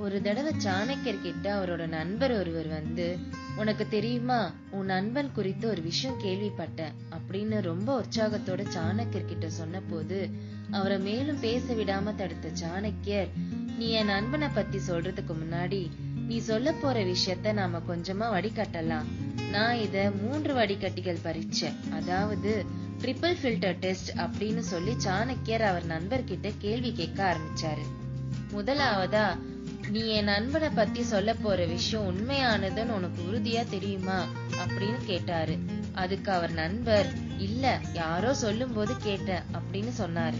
ஒரு தடவை சாணக்கியர் கிட்ட அவரோட நண்பர் ஒருவர் வந்து உனக்கு தெரியுமா உன் நண்பன் குறித்து ஒரு விஷயம் கேள்விப்பட்டேன் அப்படின்னு ரொம்ப உற்சாகத்தோட சாணக்கியர் கிட்ட சொன்ன போது அவரை மேலும் பேச விடாம தடுத்த சாணக்கியர் நீ என் நண்பனை பத்தி சொல்றதுக்கு முன்னாடி நீ சொல்ல போற விஷயத்த நாம கொஞ்சமா வடிகட்டலாம். நான் இத மூன்று வடிகட்டிகள் பறிச்சேன். அதாவது ட்ரிபிள் ஃபில்டர் டெஸ்ட் அப்படின்னு சொல்லி சாணக்கியர் அவர் நண்பர்கிட்ட கேள்வி கேட்க ஆரம்பிச்சாரு. முதலாவதா நீ என் நண்பனை பத்தி சொல்ல போற விஷயம் உண்மையானதுன்னு உனக்கு உறுதியா தெரியுமா? அப்படின்னு கேட்டாரு. அதுக்கு அவர் நண்பர் இல்ல யாரோ சொல்லும் போது கேட்டேன் அப்படின்னு சொன்னாரு.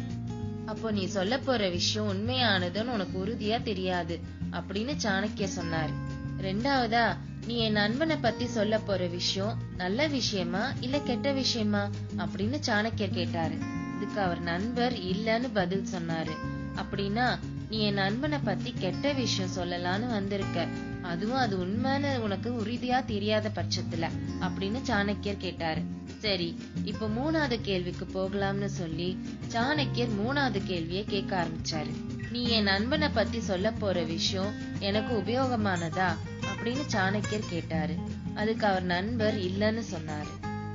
அப்போ நீ சொல்ல போற விஷயம் உண்மையானதுன்னு உனக்கு உறுதியா தெரியாது அப்படின்னு சாணக்கிய சொன்னாரு. ரெண்டாவதா நீ என் நண்பனை பத்தி சொல்ல போற விஷயம் நல்ல விஷயமா இல்ல கெட்ட விஷயமா? அப்படின்னு சாணக்கியர் கேட்டாரு. இதுக்கு அவர் நண்பர் இல்லன்னு பதில் சொன்னாரு. அப்படின்னா நீ என் நண்பனை பத்தி கெட்ட விஷயம் சொல்லலான்னு வந்திருக்க. அதுவும் அது உண்மைன்னு உனக்கு உறுதியா தெரியாத பட்சத்துல அப்படின்னு சாணக்கியர் கேட்டாரு. சரி இப்ப மூணாவது கேள்விக்கு போகலாம்னு சொல்லி சாணக்கியர் மூணாவது கேள்வியை கேட்க ஆரம்பிச்சாரு. நீ என் நண்பனை பத்தி சொல்ல போற விஷயம் எனக்கு உபயோகமானதா அப்படின்னு சாணக்கியர் கேட்டாரு. அதுக்கு அவர் நண்பர் இல்லன்னு சொன்னாரு.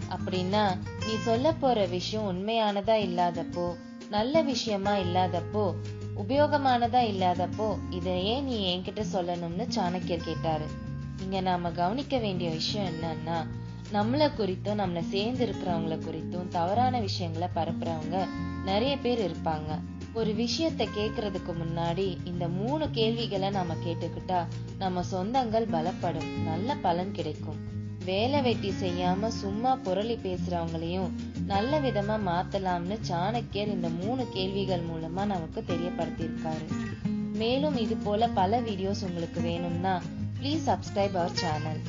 அப்படின்னா நீ சொல்ல போற விஷயம் உண்மையானதா இல்லாதப்போ நல்ல விஷயமா இல்லாதப்போ உபயோகமானதா இல்லாதப்போ இதை ஏன் நீ என்கிட்ட சொல்லணும்னு சாணக்கியர் கேட்டாரு. இங்க நாம கவனிக்க வேண்டிய விஷயம் என்னன்னா நம்மளை குறித்தும் நம்மள சேர்ந்து இருக்கிறவங்கள குறித்தும் தவறான விஷயங்களை பரப்புறவங்க நிறைய பேர் இருப்பாங்க. ஒரு விஷயத்த கேக்குறதுக்கு முன்னாடி இந்த மூணு கேள்விகளை நாம கேட்டுக்கிட்டா நம்ம சொந்தங்கள் பலப்படும். நல்ல பலன் கிடைக்கும். வேலை வெட்டி செய்யாம சும்மா புரளி பேசுறவங்களையும் நல்ல விதமா மாத்தலாம்னு சாணக்கியர் இந்த மூணு கேள்விகள் மூலமா நமக்கு தெரியப்படுத்தியிருக்காரு. மேலும் இது போல பல வீடியோஸ் உங்களுக்கு வேணும்னா ப்ளீஸ் சப்ஸ்கிரைப் அவர் சேனல்